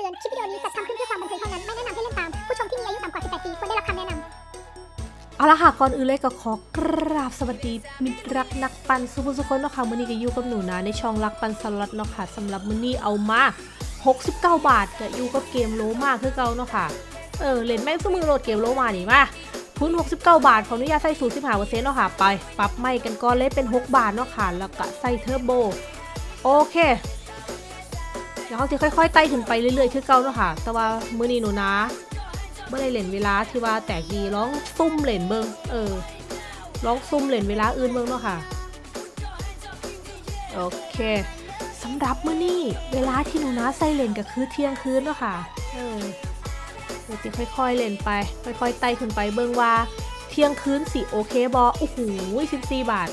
ตือน คลิปวิดีโอนี้จัดทำขึ้นเพื่อความบันเทิงเท่านั้น ไม่แนะนำให้เล่นตาม ผู้ชมที่มีอายุต่ำกว่า 18 ปีควรได้รับคำแนะนำเอาละค่ะ ก่อนอื่นเลยก็ขอกราบสวัสดีมิตรรักนักปั่นซุผู้ซุคนเนาะค่ะมื้อนี้ก็อยู่กับหนูนะในช่องรักปั่นสล็อตเนาะค่ะสำหรับมื้อนี้เอามา 69 บาทก็อยู่กับเกมโลมาคือเก่าเนาะค่ะ เออเล่นแม่งซุมื้อโหลดเกมโลมานี่มาทุน 69 บาทขออนุญาตใส่สูตร15%เนาะค่ะ ไป ปรับไม้กันก่อนเลยเป็น 6 บาทเนาะค่ะ แล้วก็ใส่เทอร์โบ โอเค ดี๋ยวเขาจะค่อยๆไต่ขึ้นไปเรื่อยๆ คือเก่าเนาะค่ะ แต่ว่ามื้อนี้หนูนะเมื่อได้เล่นเวลาที่ว่าแตกดีร้องซุ่มเล่นเบิงเออร้องซุ่มเล่นเวลาอื่นเบิงเนาะค่ะ โอเคสำหรับมื้อนี้เวลาที่หนูนะใส่เล่นก็คือเที่ยงคืนเนาะค่ะ เออเดี๋ยวจะค่อยๆเล่นไป ค่อยๆไต่ขึ้นไปเบิงว่าเที่ยงคืนสิโอเคบอโอ้โห14 บาท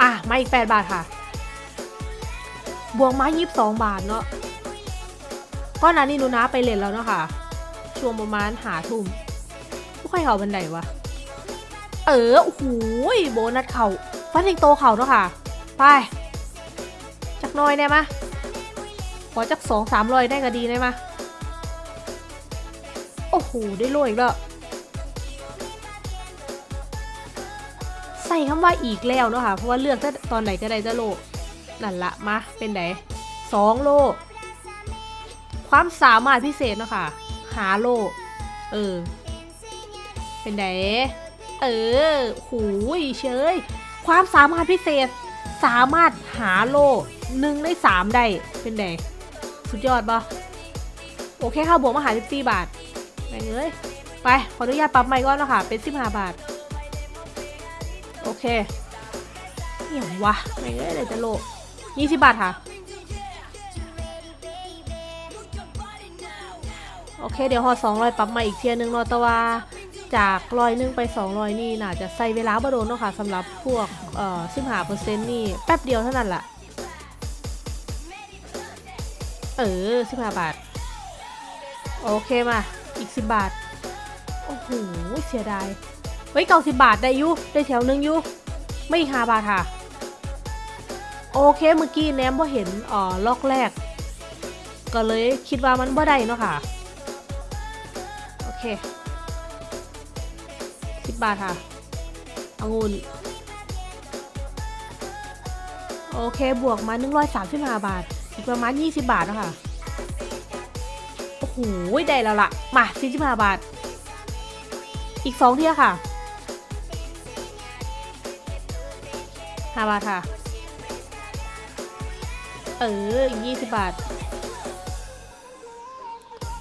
อะมาอีก 8 บาทค่ะ บวกมา22บสองบาทเนาะก้อนนั้นนี่หนูนะไปเล่นแล้วเนาะค่ะ ช่วงประมาณหาทุ่มผู้ใครเขาบันไดวะ เออ โอ้โหยโบนัสเขาฟันเองโตเขาเนาะค่ะ ไป จักน้อยได้มะขอจักสองสามร้อยได้ก็ดีได้มะโอ้โห ได้โลอีกแล้ว ใส่คำว่าอีกแล้วเนาะค่ะ เพราะว่าเลือกตอนไหนก็ได้จะโล นั่นละมาเป็นไหนสองโล ความสามารถพิเศษเนาะค่ะ หาโล เออ เป็นไหนเออหูยเชยความสามารถพิเศษ สามารถหาโลหนึ่งในสามได้ เป็นไหนสุดยอดปะโอเคค่ะบวกมาหา14บาทไปเลยไป ขออนุญาตปรับใหม่ก่อนเนาะค่ะเป็น15บห้าบาท โอเคเหี่ยววะไม่เลยเลยจะโล 20 บาทค่ะ โอเค เดี๋ยวหอ200ปรับมาอีกเทียนึงเนาะแต่ว่าจากร้อยนึงไป 200 นี่น่าจะใส่เวลาบ่โดนเนาะค่ะสำหรับพวกเอ่อ15%นี่แป๊บเดียวเท่านั้นแหละเออ 15 บาท โอเคมา อีก 10 บาท โอ้โห เสียดายเฮ้ยเก้าสิบาทได้ยุได้แถวหนึงยุไม่อีก5บาทค่ะ โอเคเมื่อกี้แนมว่าเห็นอ่อล็อกแรก ก็เลยคิดว่ามันบ่ได้เนาะค่ะ โอเคสิบบาทค่ะองุ่นโอเคบวกมา 135 บาท อีกประมาณ 20 บาทเนาะคะ โอ้โห ได้แล้วล่ะมา 45 บาท อีก 2 เที่ยค่ะ 5 บาทค่ะ เอออีก20บาท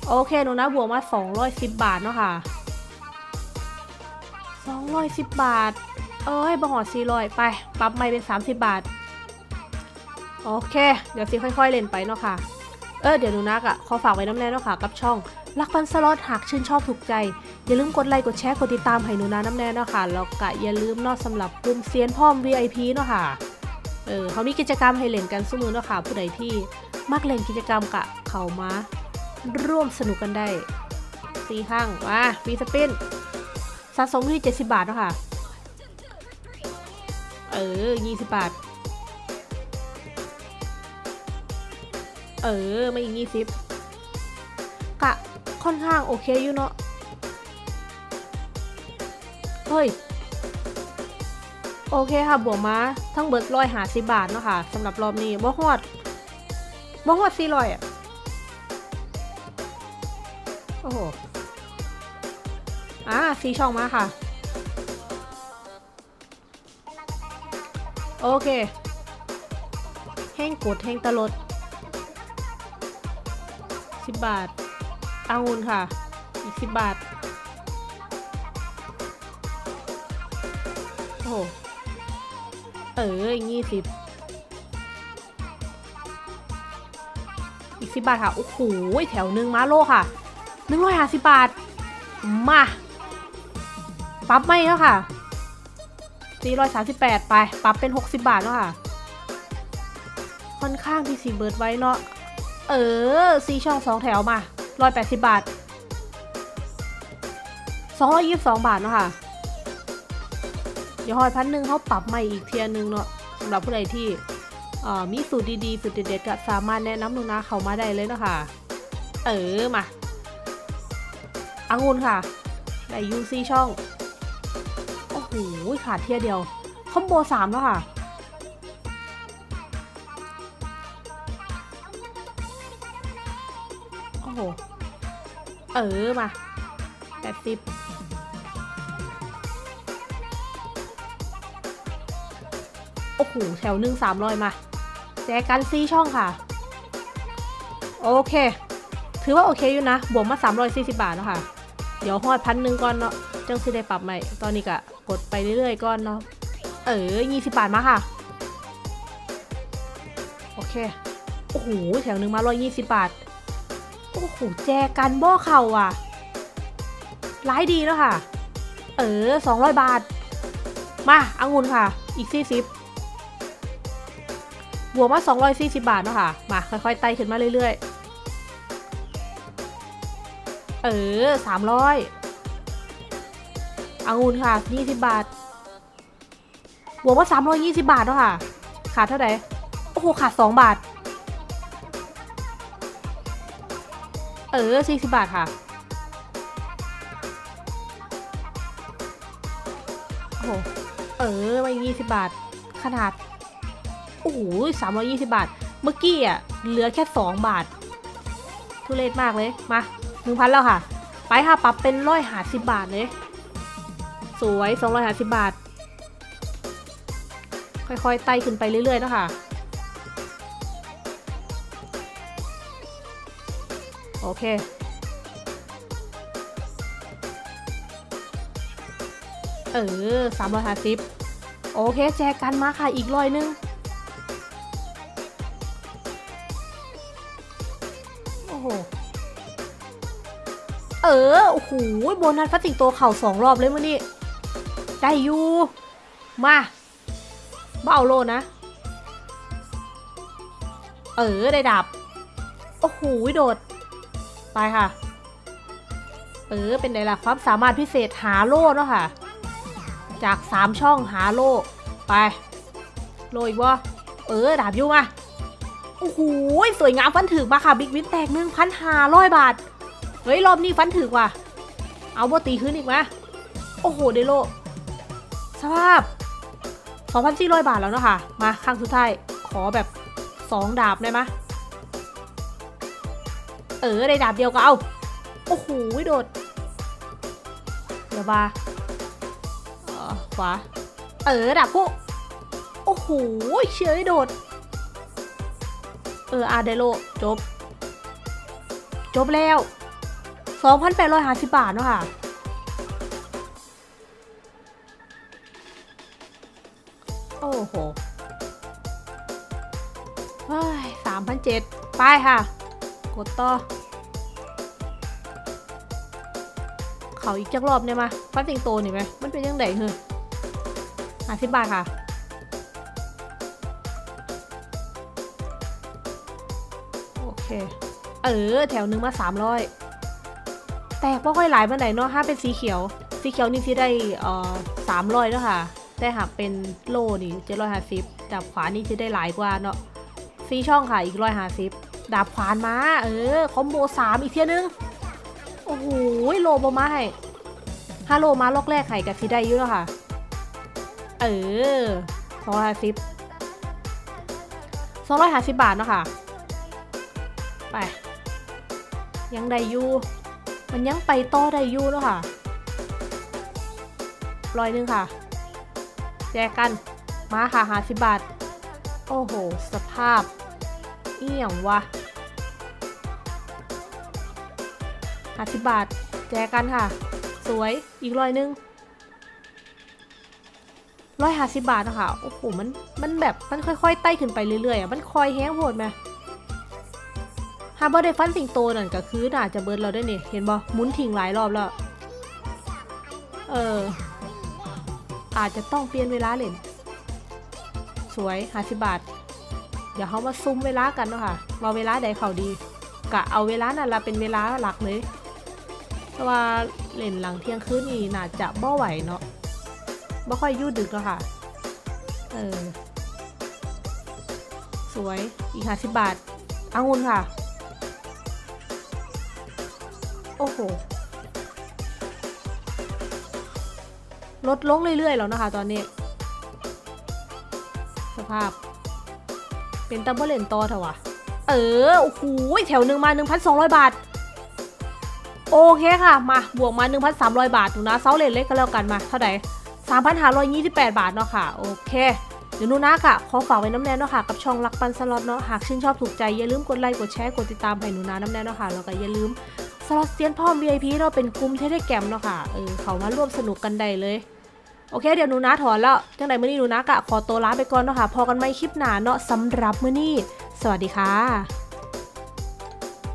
โอเคหนูนะบวกมา210บาทเนาะค่ะ210บาท เอ้ยบะหอด400ไป ปรับใหม่เป็น30บาท โอเค เดี๋ยวสิค่อยๆเล่นไปเนาะค่ะ เออเดี๋ยวหนูนักอะขอฝากไว้น้ำแน่เนาะค่ะ กับช่องรักปันสล็อตหากชื่นชอบถูกใจ อย่าลืมกดไลค์กดแชร์กดติดตามให้หนูนาน้ำแน่เนาะค่ะแล้วก็อย่าลืมนาะสำหรับกลุ่มเซียนพ่อม VIP เนาะค่ะ เออเขามีกิจกรรมให้เล่นกันสมือเนาะค่ะผู้ใดที่มักเล่นกิจกรรมกะเขามาร่วมสนุกกันได้สี่ข้างมาฟีสปินสะสมที่ 70 บาทเนาะค่ะ เออ 20 บาท เออมาอีก 20 กะ ค่อนข้างโอเคอยู่เนาะ เฮ้ย อเคค่ะบวกมาทั้งเบิร์ดร้อยหาสิบาทเนาะค่ะสำหรับรอบนี้บ่ฮอดบ่ฮอดสี่ร้อยอะโอ้โหอ่าสีช่องมาค่ะ โอเค แห้งกดแห้งตลดสิบบาทอางุนค่ะ อีกสิบบาท โอ้โห เอออีกยี่สิบอีกสิบบาทค่ะ โอ้โห แถวหนึ่งมาโลค่ะหนึ่งร้อยห้าสิบบาท มาปรับไม่แล้วค่ะสี่ร้อยสามสิบแปดไปปรับเป็นหกสิบบาทแล้วค่ะ ค่อนข้างที่สีเบิร์ดไว้เนาะ เออซีช่องสองแถวมาร้อยแปดสิบบาทสองร้อยยี่สิบสองบาทเนาะค่ะ เดี๋ยวหอยพันหนึ่งเขาปรับใหม่อีกเทียร์หนึงเนาะสำหรับผู้ใดที่มีสูตรดีๆ สูตรเด็ดๆก็สามารถแนะนำหนูนาเขามาได้เลยเนาะคะเออมาอางุ่นค่ะได้ยูซีช่อง โอ้โหขาดเทียเดียว คอมโบสามแล้วค่ะโอ้โห เออมาแปดสิบ โอ้โหแถวหนึ่งสามร้อยมาแจกันซีช่องค่ะ โอเค ถือว่าโอเคอยู่นะ บวกมา340บาทเนาะค่ะ เดี๋ยวฮอดพันหนึ่งก่อนเนาะจังสิได้ปรับใหม่ ตอนนี้ก็กดไปเรื่อยๆก่อนเนาะ เออ20บาทมาค่ะ โอเค โอ้โหแถวหนึ่งมา120บาท โอ้โหแจกันบ่อเข่าอะร้ายดีแล้วค่ะ เออ200บาท มาอางุนค่ะ อีก40บ วกมา 240 บาทเนาะค่ะ มาค่อยๆไต่ขึ้นมาเรื่อยๆ เออ 300อางุนค่ะ 20 บาท บวกมา 320 บาทเนาะค่ะ ขาดเท่าไหร่ โอ้โห ขาด 2 บาท เออ 40 บาทค่ะ โอ้โห เออมาอีก20 บาท ขนาด อ้โหสามร้อยี่สิบาท เมื่อกี้อะเหลือแค่สองบาท ทุเรศมากเลย มาหนึ่งพันแล้วค่ะ ไปค่ะปรับเป็นร้อยหาสิบบาทเลย สวยสองร้อยหาสิบบาท ค่อยๆไต่ขึ้นไปเรื่อยๆนะคะโอเคเออสามร้อยห้าสิบโอเค แจกกันมาค่ะ อีกร้อยหนึง เออ โอ้โหโบนัสฟัดสิงโตเข่าสองรอบเลยมื่อนี้ ได้อยู่ มามาเอาโลนะ เออ ได้ดับ โอ้โหโดด ไปค่ะ เออ เป็นไงล่ะ ความสามารถพิเศษหาโล่เนาะค่ะ จากสามช่องหาโล่ ไป โลอีกวะเออ ดาบอยู่มา โอ้โห สวยงามฟันถึกมาค่ะ บิ๊กวินแตกหนึ่งพันห้าร้อยบาท เฮ้ยรอบนี้ฟันถึกว่ะ เอาโบตีขึ้นอีกไหมโอ้โหเดโล สภาพ 2,400 บาทแล้วเนาะค่ะ มาครั้งสุดท้าย ขอแบบ 2 ดาบได้ไหมเออได้ดาบเดียวก็เอา โอ้โหโดด เดี๋ยวบาเออขวา เออดาบกูโอ้โหเฉยโดด เอออาเดโลจบ จบแล้ว 2,850 บาทเนาะค่ะโอ้โหเฮ้ยสามพันเจ็ดไปค่ะ กดต่อ เขาอีกจักรอบเนี่ยมาฟันสิงโตนี่ไหมมันเป็นยังไงเหรอห้าสิบบาทค่ะ โอเค เออ แถวหนึ่งมาสามร้อย แต่ก็ค่อยหลายมาไหนใดเนาะถ้าเป็นสีเขียว สีเขียวนี่ที่ได้เอ่อสามร้อยแล้วค่ะ แต่หากเป็นโลนี่เจ็ดร้อยห้าสิบดาบขวานี่จะได้หลายกว่าเนาะซีช่องค่ะอีกร้อยห้าสิบดาบขวานมา เออ คอมโบสามอีกเทียนึง โอ้โหโลบมาให้ถ้าโลมาล็อกแรกไข่กับซีได้ยุ่แล้วค่ะ เออสองร้อยห้าสิบสองร้อยห้าสิบบาทเนาะค่ะ ไป ยังได้อยู่ มันยังไปต่อได้อยู่เนาะค่ะร้อยหนึงค่ะ แจกกัน มาค่ะหาสิบบาท โอ้โห สภาพ เอี่ยงวะหาสิบบาท แจกกันค่ะ สวย อีกร้อยหนึงร้อยหาสิบบาทนะคะโอ้โห มัน มันแบบ มันค่อยๆ ไต่ขึ้นไปเรื่อยๆอะ มันคอยแห้งโหดไหม ฮาร์เบอร์ได้ฟันสิงโตนั่นก็คือน่าจะเบิร์ดเราได้เนี่ยเห็นบ่หมุนทิ้งหลายรอบแล้ว เออ อาจจะต้องเปลี่ยนเวลาเล่น สวยห้าสิบบาท เดี๋ยวเขามาซุ่มเวลากันเนาะค่ะว่าเวลาใดเขาดีกะเอาเวลานั่นละเป็นเวลาหลักเลยเพราะว่าเล่นหลังเที่ยงคืนนี่น่าจะบ่ไหวเนาะบ่ค่อยยืดดึกแล้วค่ะ เออ สวย อีกห้าสิบบาทอางุนค่ะ โอ้โห ลดลงเรื่อยๆแล้วนะคะตอนนี้ สภาพ เป็นตัมเบอร์เลนต่อเถอะวะเออ โอ้โห แถวหนึ่งมา 1,200 บาท โอเคค่ะ มาบวกมา 1,300 บาทหนูนะเซาเลนเล็กก็แล้วกันมา เท่าไหร่3,528 บาทเนาะค่ะ โอเคเดี๋ยวหนูนะค่ะ ขอฝากไว้น้ำแน่เนาะค่ะ กับช่องรักปันสล็อตเนาะ หากชื่นชอบถูกใจ อย่าลืมกดไลค์ กดแชร์ กดติดตามให้หนูนะน้ำแน่เนาะค่ะ แล้วก็อย่าลืม สล็อตเซียนพ่อม VIP เราะเป็นกลุ่มเทเลแกรมเนาะค่ะเออเขามาร่วมสนุกกันได้เลย โอเค เดี๋ยวหนูนะถอนแล้วจังไหนมื่อนี้หนูนะกะขอตัวลาไปก่อนเนาะค่ะพอกันไหมคลิปหนาเนาะสำหรับมื่อนี้ สวัสดีค่ะ